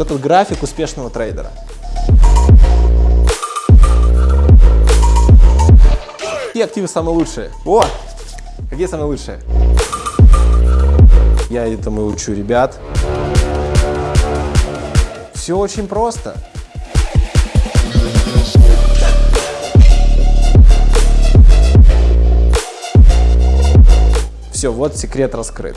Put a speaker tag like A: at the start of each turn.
A: Вот этот график успешного трейдера. Какие активы самые лучшие? О! Какие самые лучшие? Я этому учу ребят. Все очень просто. Все, вот секрет раскрыт.